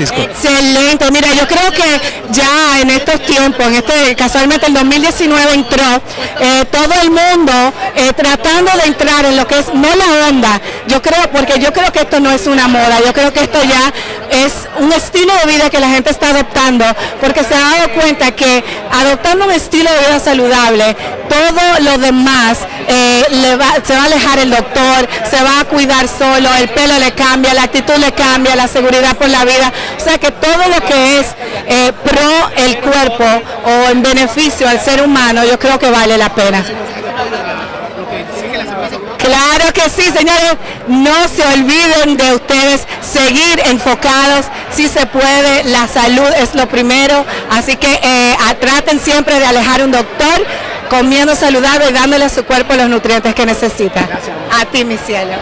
Excelente, mira, yo creo que ya en estos tiempos, en este casualmente el 2019 entró eh, todo el mundo eh, tratando de entrar en lo que es no la onda, yo creo porque yo creo que esto no es una moda, yo creo que esto ya es un estilo de vida que la gente está adoptando, porque se ha dado cuenta que adoptando un estilo de vida saludable, todo lo demás eh, se va a alejar el doctor, se va a cuidar solo, el pelo le cambia, la actitud le cambia, la seguridad por la vida, o sea que todo lo que es eh, pro el cuerpo o en beneficio al ser humano, yo creo que vale la pena. Claro que sí, señores, no se olviden de ustedes seguir enfocados, si se puede, la salud es lo primero, así que eh, traten siempre de alejar un doctor comiendo saludable y dándole a su cuerpo los nutrientes que necesita. A ti, mi cielo.